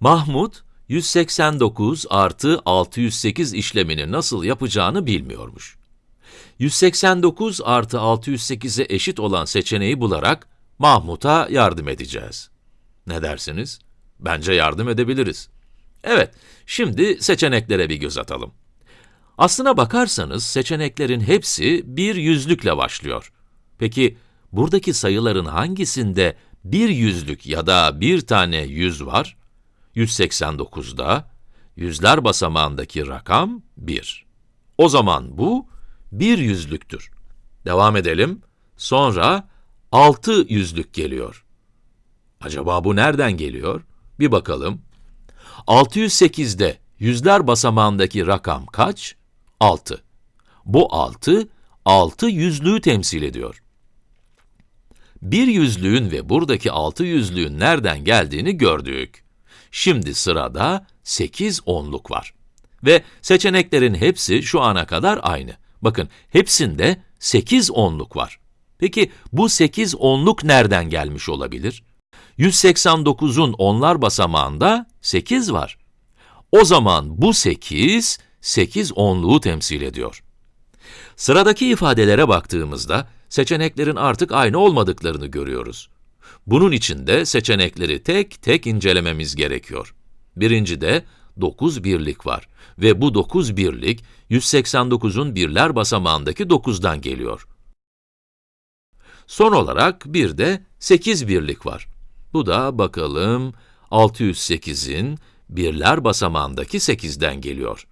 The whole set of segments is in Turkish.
Mahmut, 189 artı 608 işlemini nasıl yapacağını bilmiyormuş. 189 artı 608'e eşit olan seçeneği bularak Mahmut'a yardım edeceğiz. Ne dersiniz? Bence yardım edebiliriz. Evet, şimdi seçeneklere bir göz atalım. Aslına bakarsanız seçeneklerin hepsi bir yüzlükle başlıyor. Peki, buradaki sayıların hangisinde bir yüzlük ya da bir tane yüz var? 189'da, yüzler basamağındaki rakam 1. O zaman bu, bir yüzlüktür. Devam edelim. Sonra, 6 yüzlük geliyor. Acaba bu nereden geliyor? Bir bakalım. 608'de yüzler basamağındaki rakam kaç? 6. Bu 6, 6 yüzlüğü temsil ediyor. Bir yüzlüğün ve buradaki altı yüzlüğün nereden geldiğini gördük. Şimdi sırada 8 onluk var. Ve seçeneklerin hepsi şu ana kadar aynı. Bakın, hepsinde 8 onluk var. Peki, bu 8 onluk nereden gelmiş olabilir? 189'un onlar basamağında 8 var. O zaman bu 8, 8 onluğu temsil ediyor. Sıradaki ifadelere baktığımızda, seçeneklerin artık aynı olmadıklarını görüyoruz. Bunun için de seçenekleri tek tek incelememiz gerekiyor. Birincide 9 birlik var ve bu 9 birlik 189'un birler basamağındaki 9'dan geliyor. Son olarak bir de 8 birlik var. Bu da bakalım 608'in birler basamağındaki 8'den geliyor.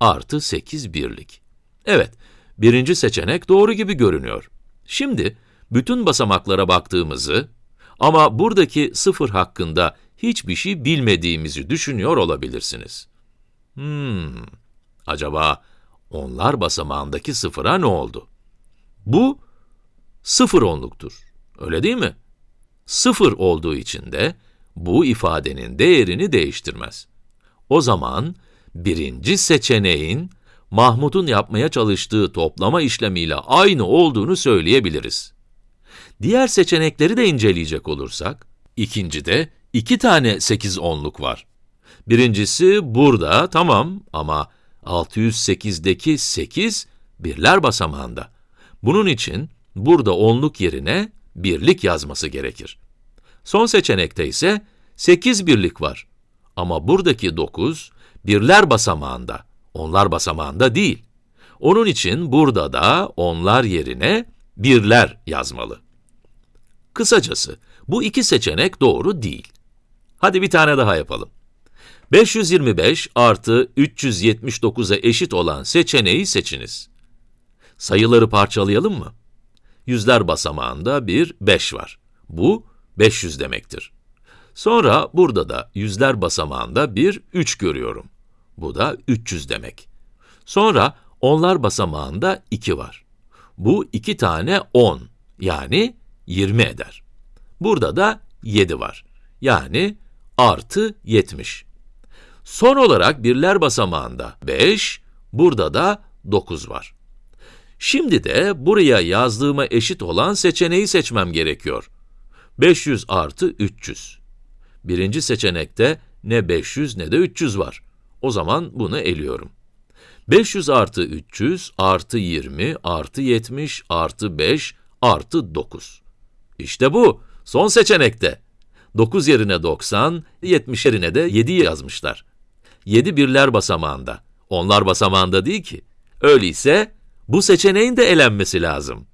Artı 8 birlik. Evet, birinci seçenek doğru gibi görünüyor. Şimdi, bütün basamaklara baktığımızı ama buradaki sıfır hakkında hiçbir şey bilmediğimizi düşünüyor olabilirsiniz. Hmm, acaba onlar basamağındaki sıfıra ne oldu? Bu, sıfır onluktur, öyle değil mi? Sıfır olduğu için de, bu ifadenin değerini değiştirmez. O zaman, birinci seçeneğin, Mahmut'un yapmaya çalıştığı toplama işlemiyle aynı olduğunu söyleyebiliriz. Diğer seçenekleri de inceleyecek olursak, ikincide iki tane 8 onluk var. Birincisi burada, tamam ama 608'deki 8, birler basamağında. Bunun için burada onluk yerine birlik yazması gerekir. Son seçenekte ise 8 birlik var. Ama buradaki 9, birler basamağında, onlar basamağında değil. Onun için burada da onlar yerine birler yazmalı. Kısacası, bu iki seçenek doğru değil. Hadi bir tane daha yapalım. 525 artı 379'a eşit olan seçeneği seçiniz. Sayıları parçalayalım mı? Yüzler basamağında bir 5 var. Bu 500 demektir. Sonra burada da yüzler basamağında bir 3 görüyorum. Bu da 300 demek. Sonra onlar basamağında 2 var. Bu iki tane 10, yani 20 eder. Burada da 7 var. Yani artı 70. Son olarak birler basamağında 5, burada da 9 var. Şimdi de buraya yazdığıma eşit olan seçeneği seçmem gerekiyor. 500 artı 300. Birinci seçenekte ne 500 ne de 300 var. O zaman bunu eliyorum. 500 artı 300 artı 20 artı 70 artı 5 artı 9. İşte bu, son seçenekte. 9 yerine 90, 70 yerine de 7 yazmışlar. 7 birler basamağında, onlar basamağında değil ki. Öyleyse, bu seçeneğin de elenmesi lazım.